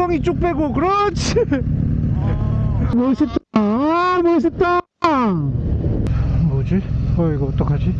엉덩이 쭉 빼고 그렇지 멋있다 아 멋있다 뭐지? 어 이거 어떡하지?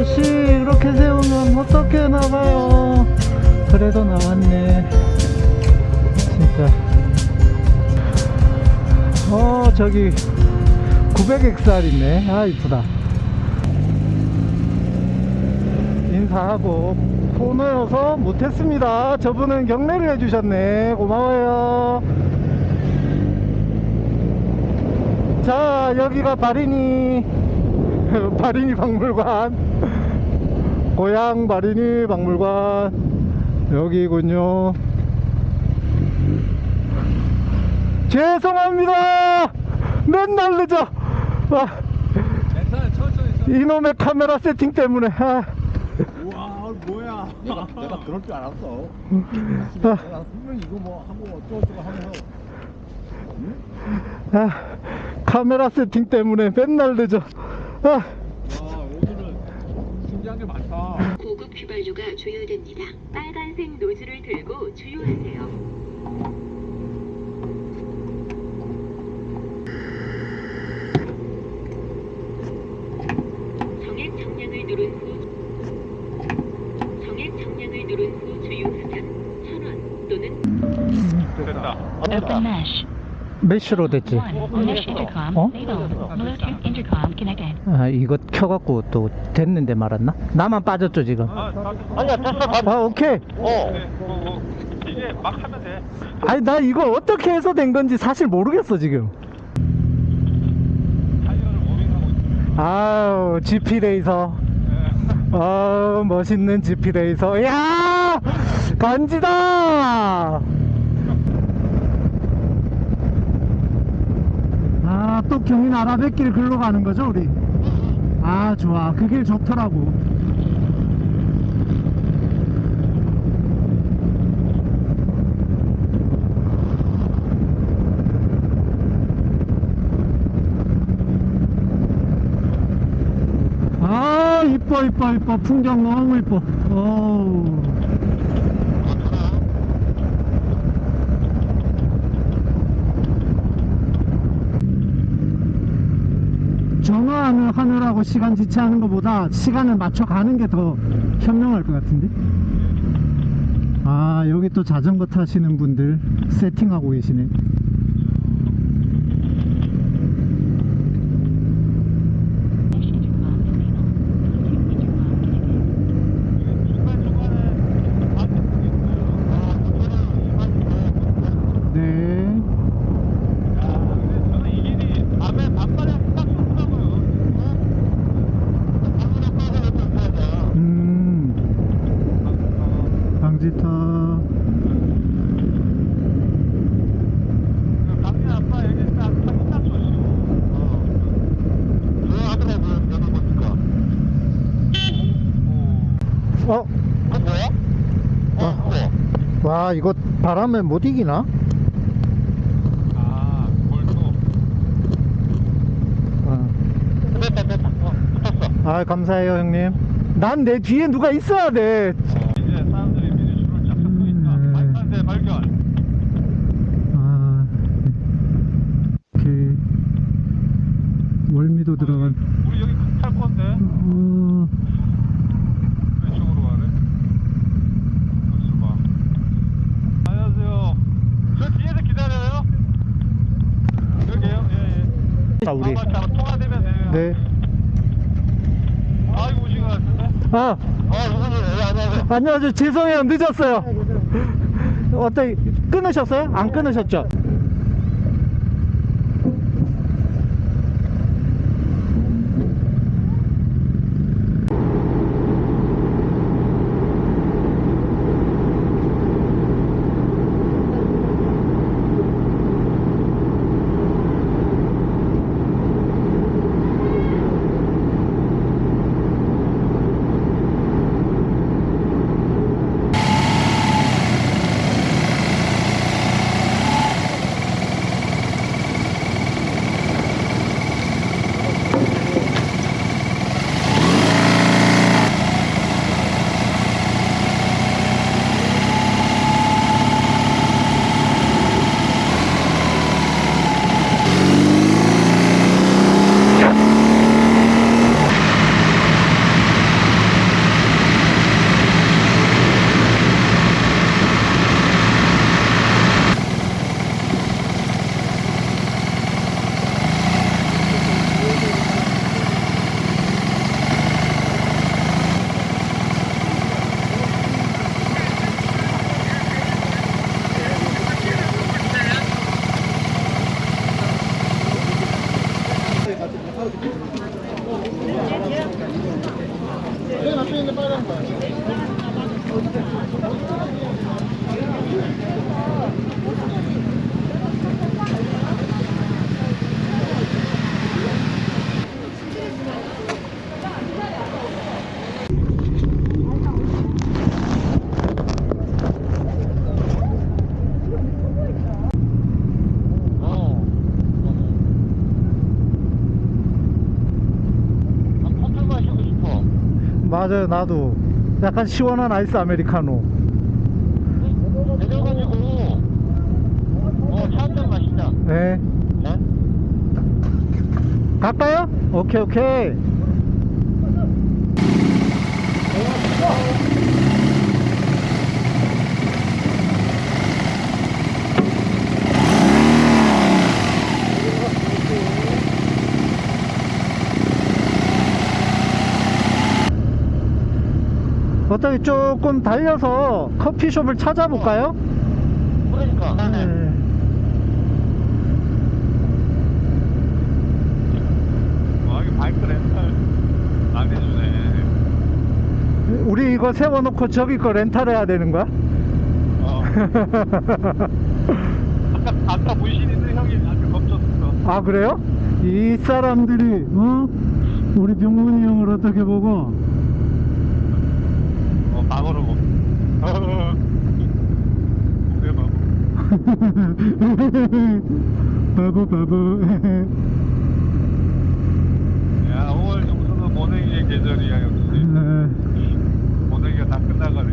아저씨 이렇게 세우면 어떻게 나가요? 그래도 나왔네. 진짜. 어 저기 900엑스알 있네. 아 이쁘다. 인사하고 코너여서 못했습니다. 저분은 경례를 해주셨네. 고마워요. 자 여기가 바리니 바리니 박물관 고향 바리니 박물관 여기군요. 죄송합니다. 맨날 늦어 아, 이놈의 카메라 세팅 때문에. 아, 우와 뭐야. 내가, 내가 그럴 줄 알았어. 아, 내가 분명히 이거 뭐 하고 어쩌고저쩌고 하면서. 아, 카메라 세팅 때문에 맨날 늦어 아, 신기한 게 많다 고급 휘발유가 주유됩니다. 빨간색 노즐을 들고 주유하세요. 메쉬로 됐지 One. Mesh intercom. 어? Labeled. Bluetooth intercom connected. 아 이거 켜갖고 또 됐는데 말았나? 나만 빠졌죠 지금 아, 다 아니야 됐어 아 오케이 어 네, 뭐, 뭐, 이제 막 하면 돼 아니 나 이거 어떻게 해서 된 건지 사실 모르겠어 지금 아우 GP 레이서 네. 아우 멋있는 GP 레이서 야 간지다 아 또 경인 아라뱃길 글로 가는 거죠 우리? 아 좋아. 그 길 좋더라고. 아 이뻐 이뻐 이뻐. 풍경 너무 이뻐. 어우 정화하는 하느라고 시간 지체하는 것보다 시간을 맞춰 가는 게 더 현명할 것 같은데? 아 여기 또 자전거 타시는 분들 세팅하고 계시네 Mesh intercom enabled. Bluetooth intercom connected. 네 저는 이 길이 밤에 밤바람 딱 좋더라고요 음, 방지터 강민 아빠 여기 딱 타기 딱 좋으시고 조용하더라고요 여기 보니까 어? 그거 뭐야? 어 이거 바람에 못 이기나? 아 골도 어. 됐다 됐다. 어 붙었어. 아 감사해요 형님. 난 내 뒤에 누가 있어야 돼. 이제 사람들이 미리 줄을 쫙 서고 있다 음. 발판대 발견. 아, 이렇게 월미도 들어간 우리 여기 탈 건데 어, 왼쪽으로 가네 벌써 봐 안녕하세요 저 뒤에서 기다려 자 우리 아마 잘 통화되면 돼요. 네. 아이고 오신 것 같은데. 아 아? 예, 안녕하세요. 안녕하세요 죄송해요 늦었어요 어떻게 끊으셨어요? 안 끊으셨죠? 어. 아, 커피 마시고 싶어. 맞아요 나도 약간 시원한 아이스 아메리카노 내려가지고, 어, 차 한잔 마시자. 네 네? 갈까요? 오케이 오케이 어떻게 조금 달려서 커피숍을 찾아볼까요? 그러니까. 네. 와 이거 바이크 렌탈 안 해주네. 우리 이거 세워놓고 저기 거 렌탈해야 되는 거야? 어. 아까 아까 문신 있는 형이 나한테 겁줬어. 아 그래요? 이 사람들이 어? 우리 병문이 형을 어떻게 보고 어 방어로 뭐. 그래 봐. 바보 바보 야 5월 정도는 모내기의 계절이야 역시. 모내기가 다 끝나가네.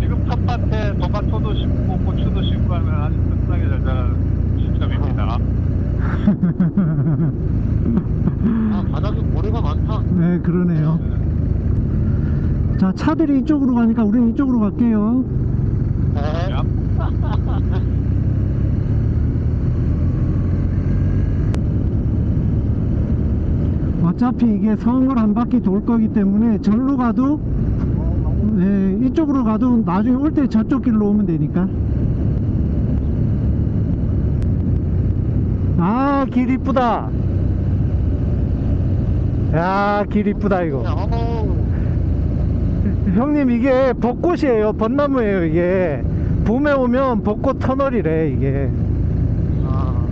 지금 텃밭에 토마토도 심고 고추도 심고 하면 아주 튼튼하게 잘 자라는 시점입니다. 아, 바닥에 모래가 많다. 네 그러네요 자 차들이 이쪽으로 가니까 우리는 이쪽으로 갈게요. 어차피 이게 성을 한 바퀴 돌 거기 때문에 절로 가도 네, 이쪽으로 가도 나중에 올 때 저쪽 길로 오면 되니까. 아 길 이쁘다. 야 길 이쁘다 이거. 형님 이게 벚꽃이에요. 벚나무예요 이게. 봄에 오면 벚꽃 터널이래 이게. 아,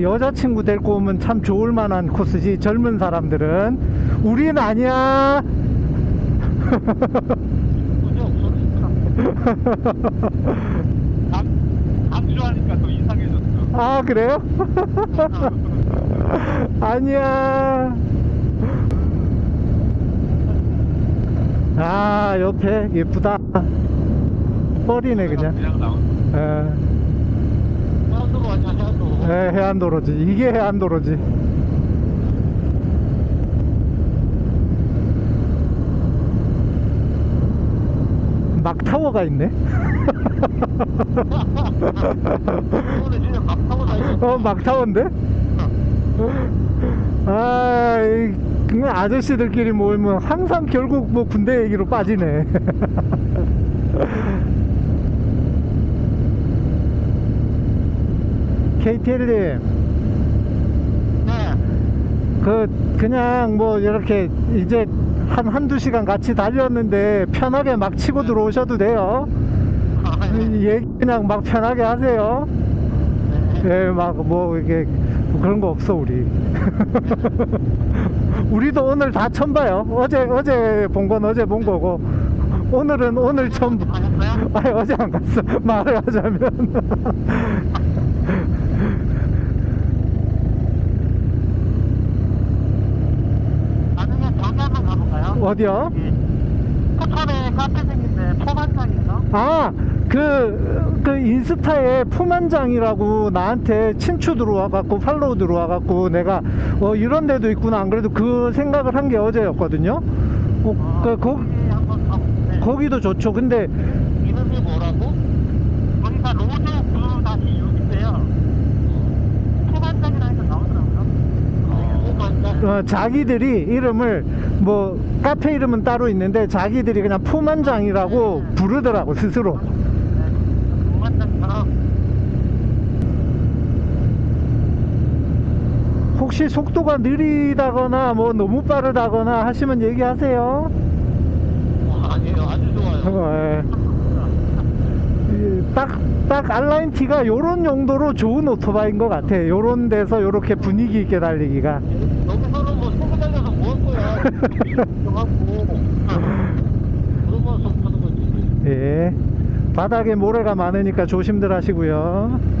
여자친구 데리고 오면 참 좋을 만한 코스지 젊은 사람들은. 우린 아니야. 강조하니까 더 이상해졌어. 아 그래요? 아니야 아 옆에 예쁘다 뻘이네 그냥. 에, 해안도로 완전 해안도로. 에, 해안도로지 이게 해안도로지 막타워가 있네. 어, 막타워인데? 아, 이, 그 아저씨들끼리 모이면 항상 결국 뭐 군대 얘기로 빠지네. KTL님, 네. 그, 그냥 뭐 이렇게 이제 한, 한두 시간 같이 달렸는데 편하게 막 치고 들어오셔도 돼요. 얘기 그냥 막 편하게 하세요. 네. 예, 막 뭐 이게 뭐 그런 거 없어 우리. 우리도 오늘 다 처음 봐요. 어제 어제 본 건 어제 본 거고 오늘은 오늘 처음. 봐. 가셨어요? 아니 어제 안 갔어. 말을 하자면. 어디요? 포천에 카페 생긴데 포만장인가? 아, 그, 그 인스타에 푸만장이라고 나한테 친추 들어와갖고 팔로우 들어와갖고 내가 어, 이런 데도 있구나. 안 그래도 그 생각을 한 게 어제였거든요. 어, 그, 거, 한번 가볼게. 거기도 좋죠. 근데 이름이 뭐라고? 거기가 로드 구 다시 6인데요. 포만장이라니까 나오더라고요. 포만장. 어, 자기들이 이름을 뭐 카페 이름은 따로 있는데 자기들이 그냥 푸만장이라고 부르더라고 스스로. 네. 포만장처럼. 혹시 속도가 느리다거나 뭐 너무 빠르다거나 하시면 얘기하세요. 어, 아니에요. 아주 좋아요. 어, 예. 딱, 딱 알라인 T가 요런 용도로 좋은 오토바이인 것 같아. 요런 데서 요렇게 분위기 있게 달리기가. 여기서는 뭐 소금 달려서 뭐할 거야. 정하고. 그러면서 하는 거지. 예. 바닥에 모래가 많으니까 조심들 하시고요.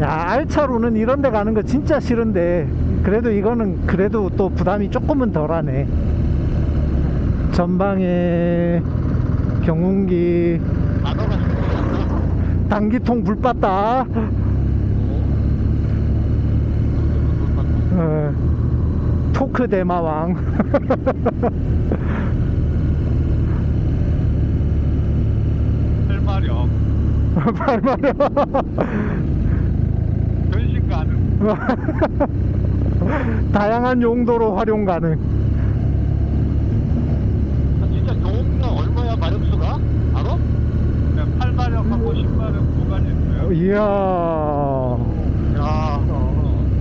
야, 알차로는 이런 데 가는 거 진짜 싫은데, 그래도 이거는 그래도 또 부담이 조금은 덜하네. 전방에 경운기. 단기통 불 봤다. 어, 토크 대마왕. 헬마력 발마려. 가능 다양한 용도로 활용 가능. 아, 진짜 경험이가 얼마야 마력수가? 알아? 그냥 8마력하고 10마력 두 가지 있어요 이야. 야.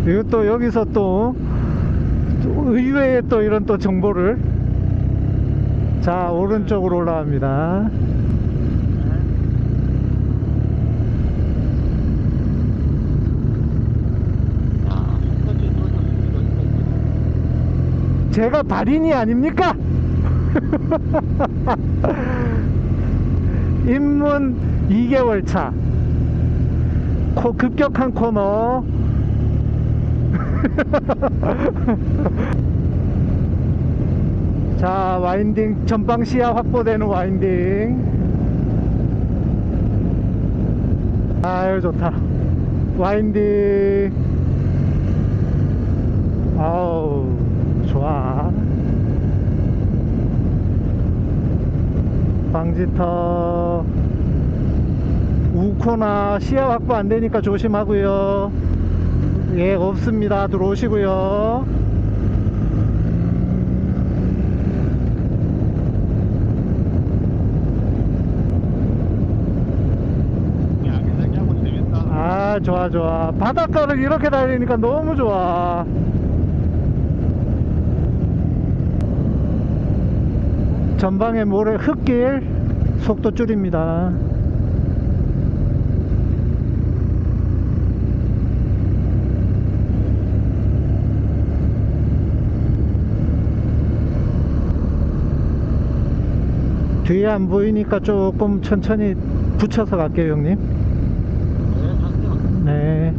이거 또 여기서 또, 또 의외의 또 이런 또 정보를. 자, 오른쪽으로 올라갑니다. 야, 손까지 들어줬으니 여기가 있거든. 제가 달인이 아닙니까? 입문 2개월 차. 코, 급격한 코너. 자, 와인딩, 전방 시야 확보되는 와인딩. 아유, 좋다. 와인딩. 아우, 좋아. 방지터. 우코나 시야 확보 안 되니까 조심하고요. 예, 없습니다. 들어오시고요. 재밌다 아, 좋아, 좋아. 바닷가를 이렇게 달리니까 너무 좋아. 전방에 모래 흙길 속도 줄입니다. 뒤에 안 보이니까 조금 천천히 붙여서 갈게요, 형님. 네, 잠시만. 네.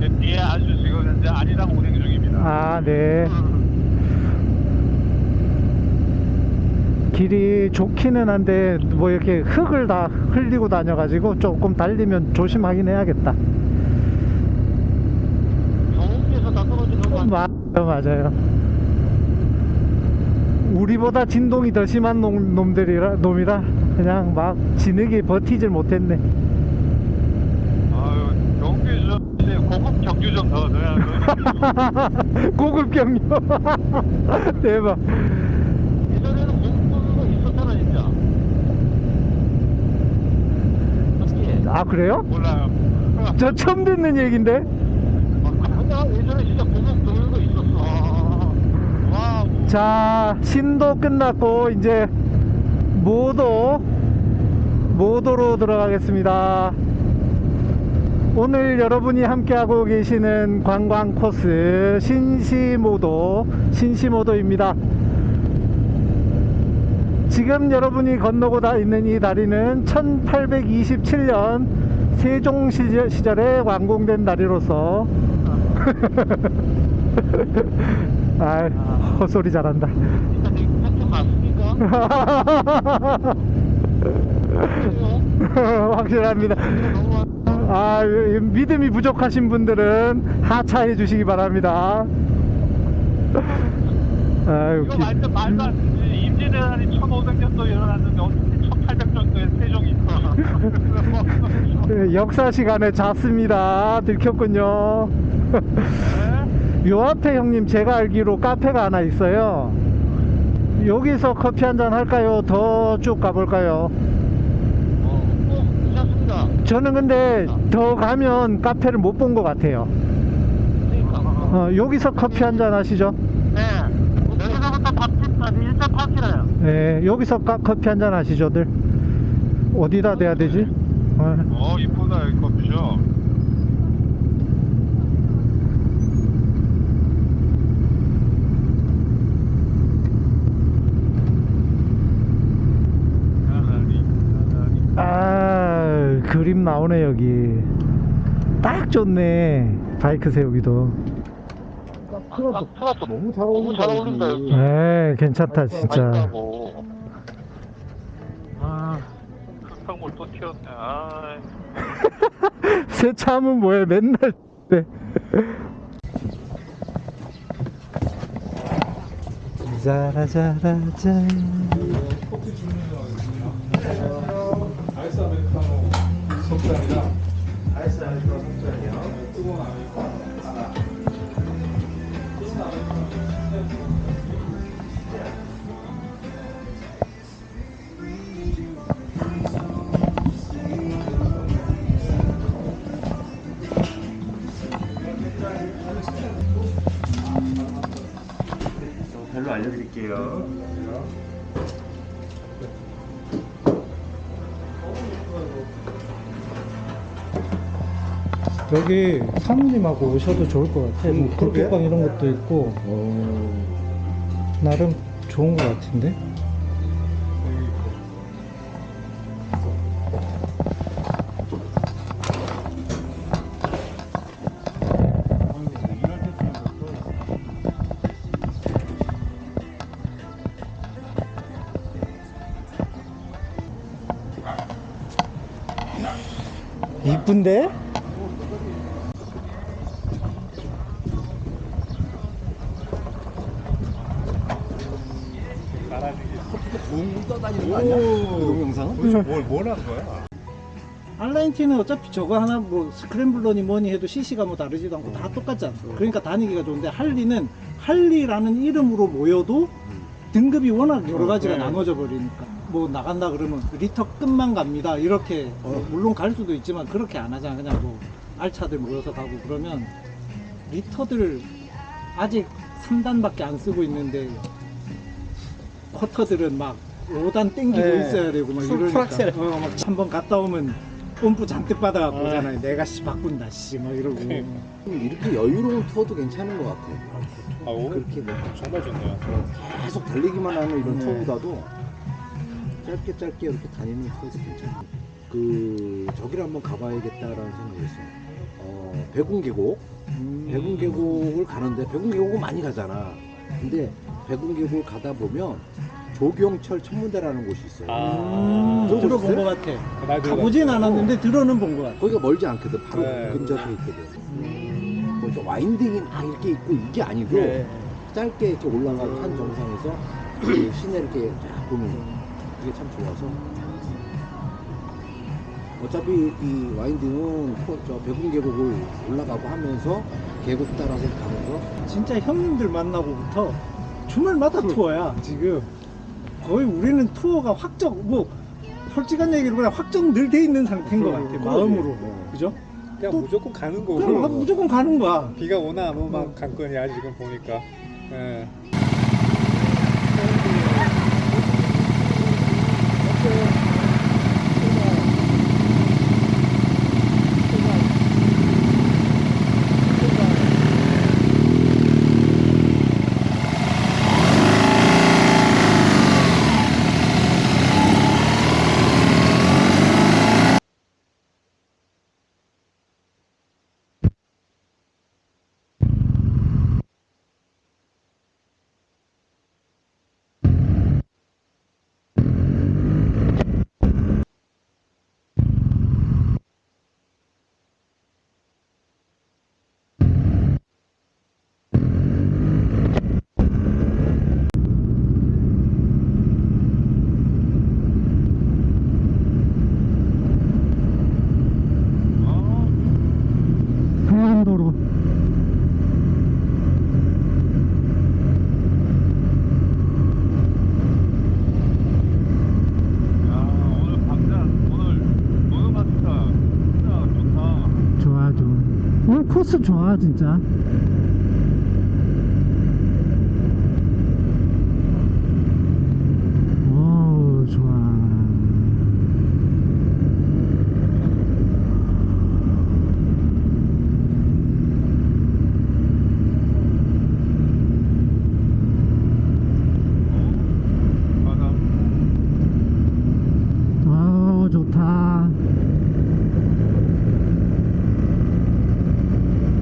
제 뒤에 아주 지금 현재 아리랑 운행 중입니다 아, 네. 길이 좋기는 한데, 뭐 이렇게 흙을 다 흘리고 다녀가지고 조금 달리면 조심하긴 해야겠다. 경운기에서 다 떨어지는 거? 맞아요, 맞아요. 우리보다 진동이 더 심한 놈, 놈들이라 놈이라 그냥 막 진흙이 버티질 못했네. 아유 경기 좀 이제 고급 경주 좀 더 넣어야 돼. 고급 경유. 대박. 예전에는 공부가 있었잖아 진짜 맞지? 아 그래요? 몰라요. 저 처음 듣는 얘긴데. 아, 예전에 진짜 고급 거 있었어 와우. 자 신도 끝났고 이제 모도 모도로 들어가겠습니다. 오늘 여러분이 함께하고 계시는 관광 코스 신시모도 신시모도입니다. 지금 여러분이 건너고 다 있는 이 다리는 1827년 세종 시절, 시절에 완공된 다리로서 아 헛소리 잘한다. 확실합니다. 아, 이- 믿음이 부족하신 분들은 하차해 주시기 바랍니다. 아, 이거 말도 말도 안 되지. 임진왜란이 1500년도 일어났는데 어떻게 1800년도에 세종이 있어? 그 역사 시간에 잤습니다. 들켰군요. 네? 요 앞에 형님 제가 알기로 카페가 하나 있어요. 여기서 커피 한 잔 할까요? 더 쭉 가볼까요? 저는 근데 더 가면 카페를 못 본 것 같아요. 그러니까. 어, 여기서 커피 한 잔 하시죠. 네. 여기서부터 밥집 아니 1.8km요. 네, 여기서 카- 커피 한 잔 하시죠들. 어디다 대야 되지? 어, 어 이쁘다 이 커피숍. 야라리, 야라리. 아, 그림 나오네 여기. 딱 좋네. 바이크 세우기도. 플러스 플러스 너무 잘 어울린다. 너무 잘 어울린다 여기. 네, 괜찮다 진짜. 맛있다고. 아, 흙탕물 또 튀었네. 아, 세차하면 뭐해 맨날. 네. 자라자라자. 아이스 아메리카노 속잔이랑 아이스 아메리카노 속잔이요. 뜨거운 아메리카노 하나. 뜨거운 아메리카노. 별로 알려드릴게요. 여기 사모님하고 오셔도 좋을 것 같아. 뭐 음, 그러게. 불빛방 이런 것도 있고 나름 좋은 것 같은데. 이쁜데? 뭘 뭘 한 거야? 알라인티는 어차피 저거 하나 뭐 스크램블러니 뭐니 해도 CC가 뭐 다르지도 않고 다 똑같잖아. 그러니까 다니기가 좋은데 할리는 할리라는 이름으로 모여도 등급이 워낙 여러 가지가 나눠져 버리니까 뭐 나간다 그러면 리터 끝만 갑니다. 이렇게 어, 물론 갈 수도 있지만 그렇게 안 하잖아. 그냥 뭐 R차들 모여서 가고 그러면 리터들 아직 3단밖에 안 쓰고 있는데 쿼터들은 막 5단 땡기고 네. 있어야 되고 막 full 이러니까 full 악셀. 어, 막 한 번 갔다 오면 뽐뿌 잔뜩 받아갖고 오잖아요 내가 씨 바꾼다 씨 막 이러고 이렇게 여유로운 투어도 괜찮은 것 같아. 아 오, 그렇게 뭐 정말 좋네요. 계속 달리기만 하는 이런 네. 투어보다도 짧게 짧게 이렇게 다니는 투어도 괜찮아. 그 저기를 한번 가봐야겠다라는 생각이 있어요. 어, 백운계곡. 음. 백운계곡을 가는데 백운계곡은 많이 가잖아. 근데 백운계곡을 가다 보면 조경철 천문대라는 곳이 있어요. 음, 그거 들어본 보셨어요? 것 같아 가보진 않았는데 들어는 본 것 같아 거기가 멀지 않거든. 바로 네. 근접해 있거든. 거기서 와인딩이 막 이렇게 있고 이게 아니고 네. 짧게 이렇게 올라가서 산 정상에서 그 시내 이렇게 쫙 보는 거 그게 참 좋아서 어차피 이 와인딩은 포- 저 백운 계곡을 올라가고 하면서 계곡 따라서 가는 거 진짜 형님들 만나고부터 주말마다 투어야 지금 거의 우리는 투어가 확정 뭐 솔직한 얘기로 그냥 확정 늘 돼 있는 상태인 것 같아 마음으로. 그죠? 그냥 또- 무조건 가는 거고. 그럼 무조건 가는 거야. 비가 오나 안 오나 관건이야 지금 보니까. 예. 강원도로 야 오늘 방장 오늘 노는 마스터 진짜 좋다. 좋아 좋아 코스 좋아 진짜 오 좋아 맞아. 아 좋다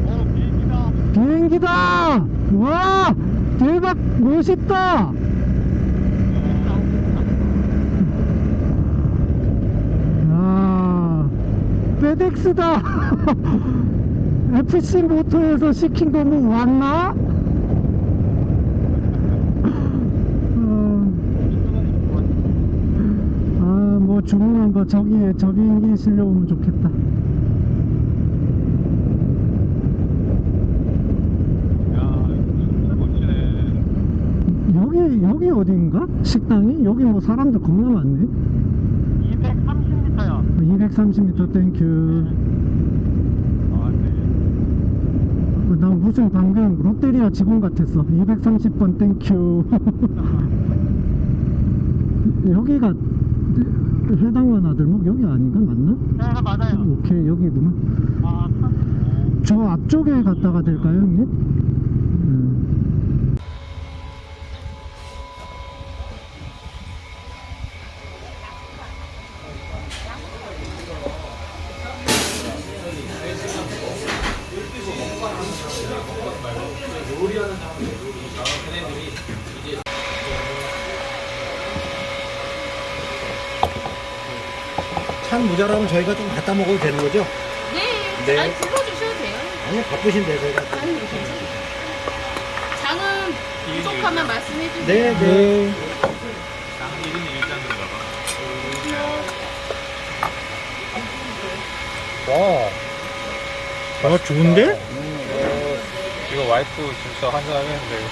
어 비행기다. 비행기다 와 대박 멋있다 야 페덱스다 FC 모터에서 시킨 거뭐 왔나? 아, 뭐 주문한 거 저기에 저 비행기 실려오면 좋겠다. 야 진짜 멋지네. 어딘가? 식당이? 여기 뭐 사람들 겁나 많네. 230m야. 230m 땡큐. 아 네. 어, 나 무슨 방금 롯데리아 직원 같았어. 230번 thank you. 여기가 해당원 아들목 여기 아닌가 맞나? 네 맞아요. 오케이 여기구나. 아 참. 저 앞쪽에 갔다가 될까요, 형님? 음. 찬 모자라면 저희가 좀 갖다 먹어도 되는 거죠? 네, 네. 아니 불러주셔도 돼요. 아니 바쁘신데 저희가 아니 괜찮아요. 장은 부족하면 말씀해 주세요. 네, 네. 장 1인 1장인가 봐. 와 아, 좋은데? 이거 와이프 진짜 환장하겠는데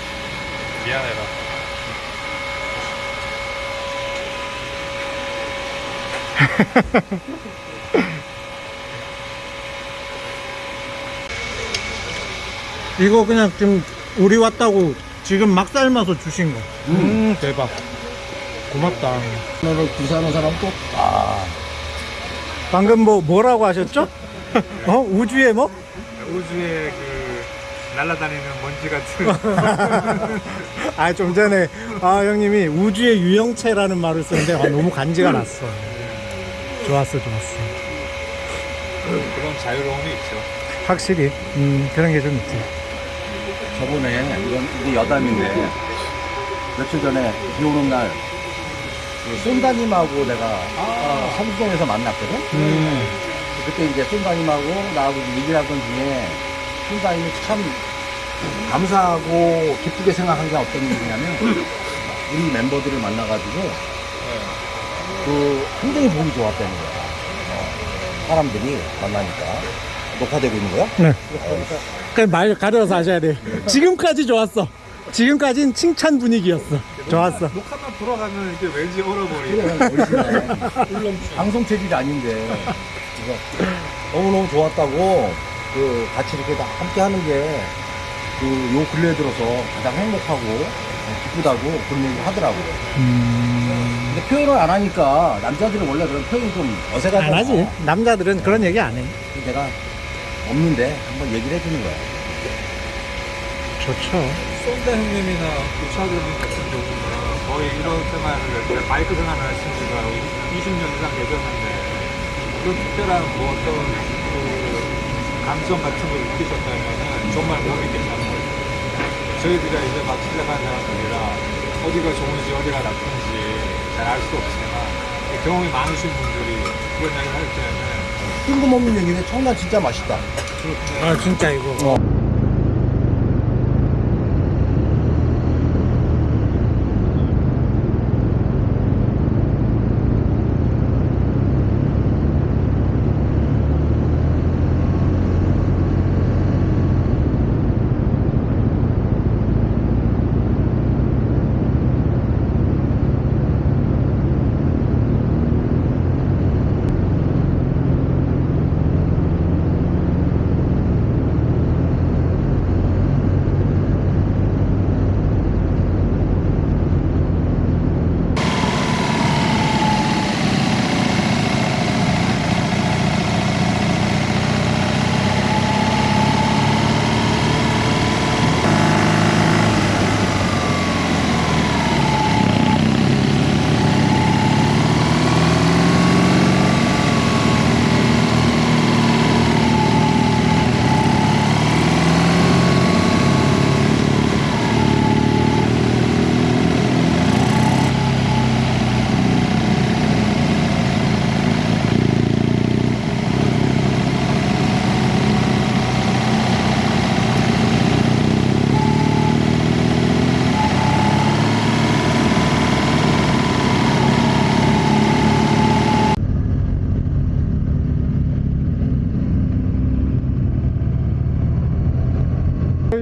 미안해라 이거 그냥 지금 우리 왔다고 지금 막 삶아서 주신 거. 음, 대박. 고맙다. 오늘 부산에 사람 또 방금 뭐 뭐라고 하셨죠? 어 우주에 뭐? 우주에 그 날아다니는 먼지 같은 아 좀 전에 아 형님이 우주의 유형체라는 말을 쓰는데 아, 너무 간지가 났어. 좋았어, 좋았어. 그런 자유로움이 있죠 확실히 음 그런 게 좀 있지. 저번에 이건 이게 여담인데 며칠 전에 비 오는 날그 쏜다님하고 내가 어, 삼수동에서 만났거든. 음. 그때 이제 쏜다님하고 나하고 얘기를 하던 중에 쏜다님이 참 감사하고 기쁘게 생각한 게 어떤 일이냐면 우리 멤버들을 만나가지고 네. 그 굉장히 보기 좋았다는 거야. 어, 사람들이 만나니까 녹화되고 있는 거야? 네. 그냥 말 가려서 하셔야 돼요. 지금까지 좋았어. 지금까지는 칭찬 분위기였어. 좋았어. 녹화만 돌아가면 이게 왠지 얼어버리고. 그래, 방송 체질이 아닌데. 그래서 너무너무 좋았다고, 그, 같이 이렇게 다 함께 하는 게, 그, 요 근래 들어서 가장 행복하고, 기쁘다고 그런 얘기 하더라고. 근데 표현을 안 하니까, 남자들은 원래 그런 표현이 좀 어색하잖아. 안 하지. 남자들은 그런 얘기 안 해. 그래서 내가 없는데 한번 얘기를 해주는 거야. 좋죠. 쏜다 형님이나 우차드님 같은 경우는 거의 이런 생활을 바이크 생활을 하신 지가 20년 이상 되셨는데 그런 특별한 뭐 어떤 그 감성 같은 걸 느끼셨다면 정말 못 느꼈다는 거죠. 저희들이 이제 막 시작하는 사람들이라 어디가 좋은지 어디가 나쁜지 잘 알수 없지만 경험이 많으신 분들이 그런 이야기를 할 때는 뜬금없는 얘기인데 청란 진짜 맛있다. 아, 진짜 이거.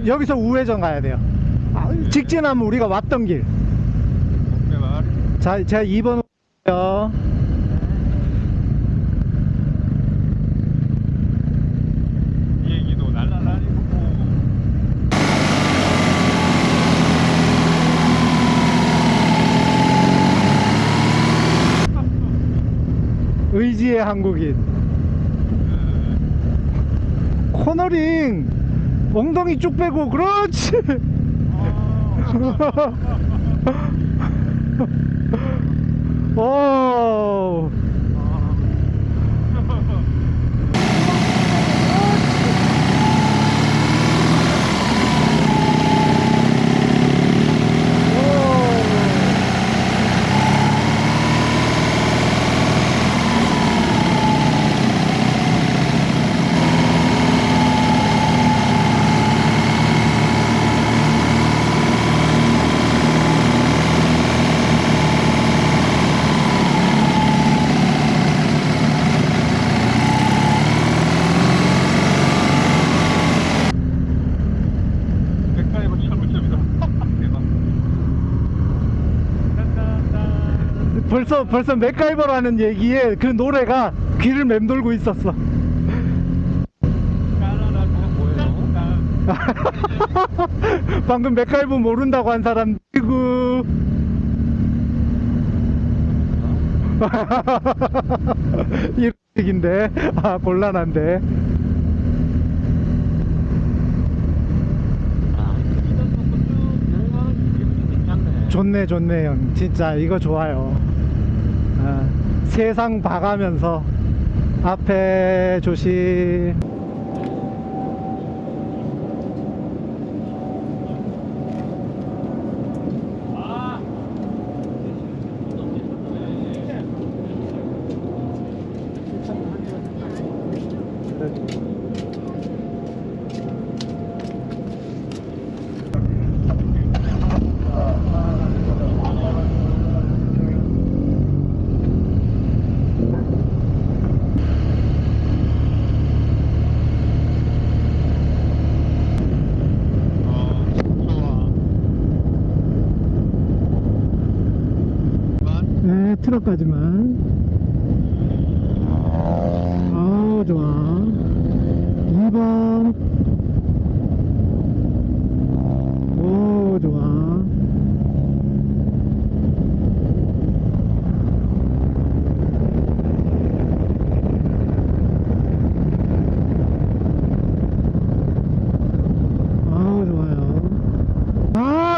여기서 우회전 가야 돼요. 아, 직진하면 우리가 왔던 길. 자, 제가 2번 요 비행기도 날아다니고 의지의 한국인. 코너링 엉덩이 쭉 빼고 그렇지. 오. 맥가이버 철물점이다 대박 딴딴딴. 벌써 맥가이버라는 얘기에 그 노래가 귀를 맴돌고 있었어. 방금 맥가이버 모른다고 한 사람 이구. 이런 얘기인데 아 곤란한데. 좋네 좋네 형 진짜 이거 좋아요 아, 세상 봐가면서 앞에 조심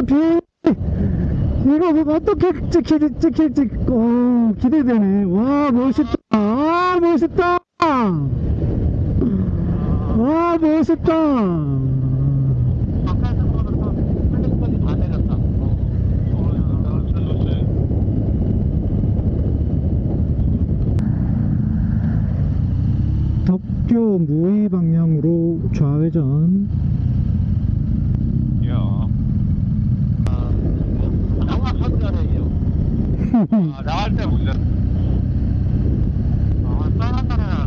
비. 이거 뭐 어떻게 찍힐지 찍힐지 오 기대되네. 와 멋있다. 아 멋있다. 와 멋있다. 어, 덕교 무의 방향으로 좌회전 야. 정확하게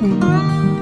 嗯